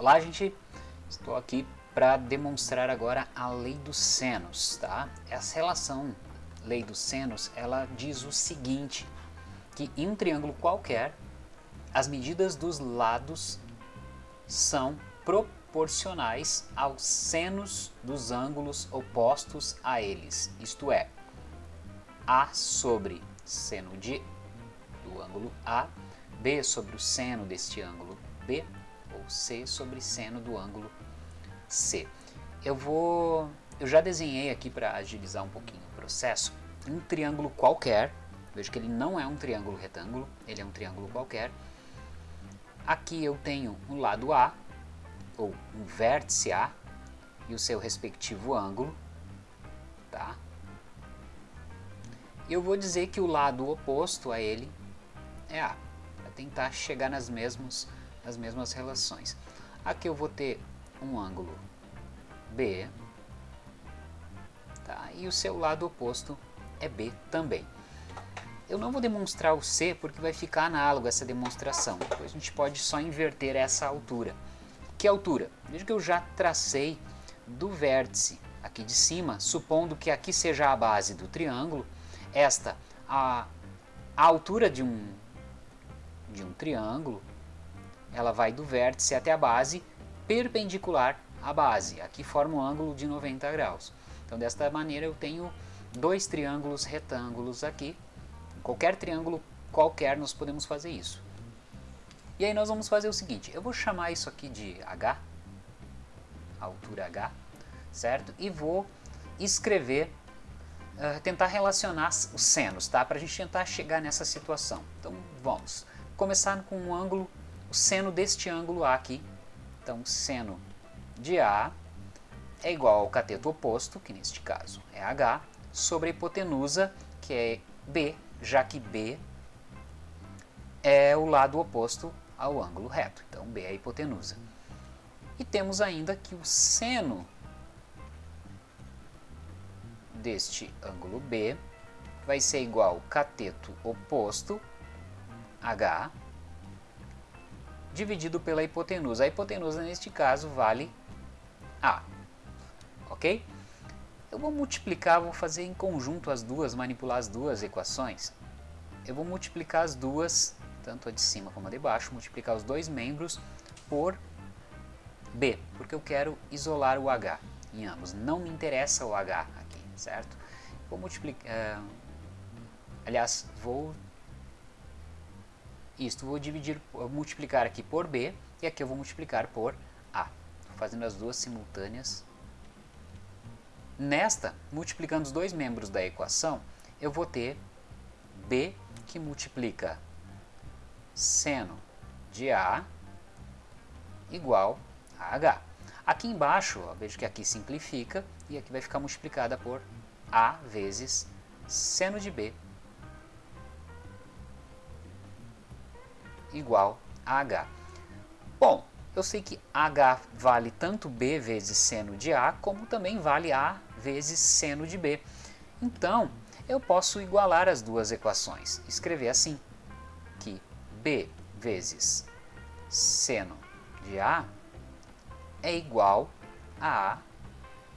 Olá, gente. Estou aqui para demonstrar agora a lei dos senos, tá? Essa relação, lei dos senos, ela diz o seguinte, que em um triângulo qualquer, as medidas dos lados são proporcionais aos senos dos ângulos opostos a eles, isto é, A sobre seno de, do ângulo A, B sobre o seno deste ângulo B, ou C sobre seno do ângulo C. Eu vou, eu já desenhei aqui para agilizar um pouquinho o processo, um triângulo qualquer, veja que ele não é um triângulo retângulo, ele é um triângulo qualquer. Aqui eu tenho o lado A, ou um vértice A, e o seu respectivo ângulo, tá? Eu vou dizer que o lado oposto a ele é A, para tentar chegar nas mesmas as mesmas relações. Aqui eu vou ter um ângulo B, tá? e o seu lado oposto é B também. Eu não vou demonstrar o C porque vai ficar análogo essa demonstração. Depois a gente pode só inverter essa altura. Que altura? Veja que eu já tracei do vértice aqui de cima, supondo que aqui seja a base do triângulo, esta a, a altura de um, de um triângulo ela vai do vértice até a base, perpendicular à base. Aqui forma um ângulo de 90 graus. Então, desta maneira, eu tenho dois triângulos retângulos aqui. Qualquer triângulo qualquer, nós podemos fazer isso. E aí nós vamos fazer o seguinte, eu vou chamar isso aqui de H, altura H, certo? E vou escrever, uh, tentar relacionar os senos, tá? Para a gente tentar chegar nessa situação. Então, vamos. Começar com um ângulo o seno deste ângulo A aqui. Então, seno de A é igual ao cateto oposto, que neste caso é H, sobre a hipotenusa, que é B, já que B é o lado oposto ao ângulo reto. Então, B é a hipotenusa. E temos ainda que o seno deste ângulo B vai ser igual ao cateto oposto, H, dividido pela hipotenusa. A hipotenusa, neste caso, vale A. Ok? Eu vou multiplicar, vou fazer em conjunto as duas, manipular as duas equações. Eu vou multiplicar as duas, tanto a de cima como a de baixo, multiplicar os dois membros por B, porque eu quero isolar o H em ambos. Não me interessa o H aqui, certo? Vou multiplicar... Uh, aliás, vou isto vou dividir, multiplicar aqui por B e aqui eu vou multiplicar por A. fazendo as duas simultâneas. Nesta, multiplicando os dois membros da equação, eu vou ter B que multiplica seno de A igual a H. Aqui embaixo, ó, vejo que aqui simplifica e aqui vai ficar multiplicada por A vezes seno de B igual a H. Bom, eu sei que H vale tanto B vezes seno de A, como também vale A vezes seno de B. Então, eu posso igualar as duas equações, escrever assim, que B vezes seno de A é igual a A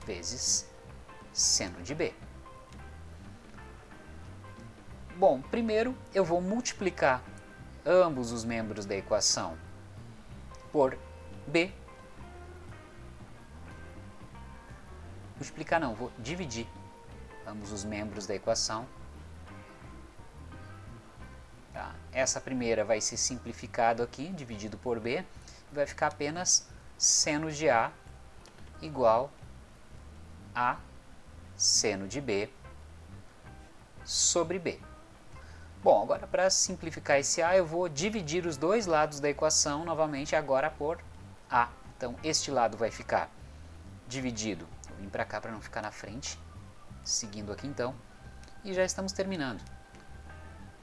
vezes seno de B. Bom, primeiro eu vou multiplicar ambos os membros da equação por b. Multiplicar não, vou dividir ambos os membros da equação. Tá? Essa primeira vai ser simplificado aqui, dividido por b, e vai ficar apenas seno de a igual a seno de b sobre b. Bom, agora para simplificar esse A, eu vou dividir os dois lados da equação novamente agora por A. Então, este lado vai ficar dividido. Vou vir para cá para não ficar na frente. Seguindo aqui então. E já estamos terminando.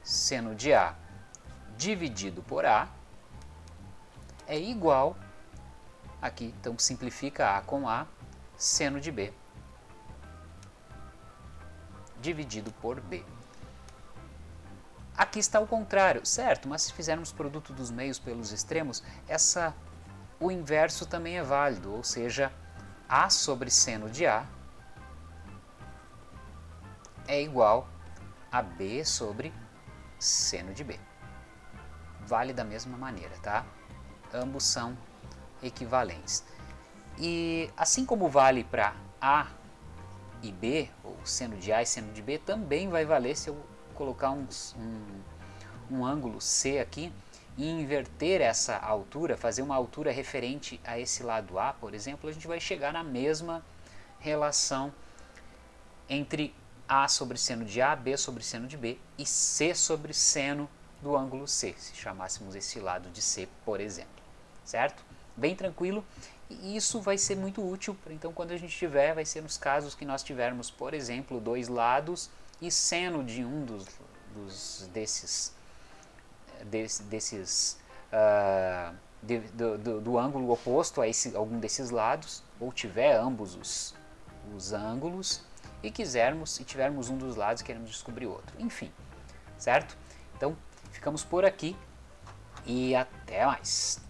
Seno de A dividido por A é igual, aqui, então simplifica A com A, seno de B dividido por B. Aqui está o contrário, certo, mas se fizermos produto dos meios pelos extremos, essa o inverso também é válido, ou seja, A sobre seno de A é igual a B sobre seno de B. Vale da mesma maneira, tá? Ambos são equivalentes. E assim como vale para A e B, ou seno de A e seno de B, também vai valer se eu colocar um, um, um ângulo C aqui e inverter essa altura, fazer uma altura referente a esse lado A, por exemplo, a gente vai chegar na mesma relação entre A sobre seno de A, B sobre seno de B e C sobre seno do ângulo C, se chamássemos esse lado de C, por exemplo, certo? Bem tranquilo, e isso vai ser muito útil, então quando a gente tiver, vai ser nos casos que nós tivermos, por exemplo, dois lados e seno de um dos, dos desses, des, desses uh, de, do, do, do, ângulo oposto a esse, algum desses lados, ou tiver ambos os, os ângulos, e quisermos, e tivermos um dos lados queremos descobrir outro. Enfim, certo? Então, ficamos por aqui e até mais.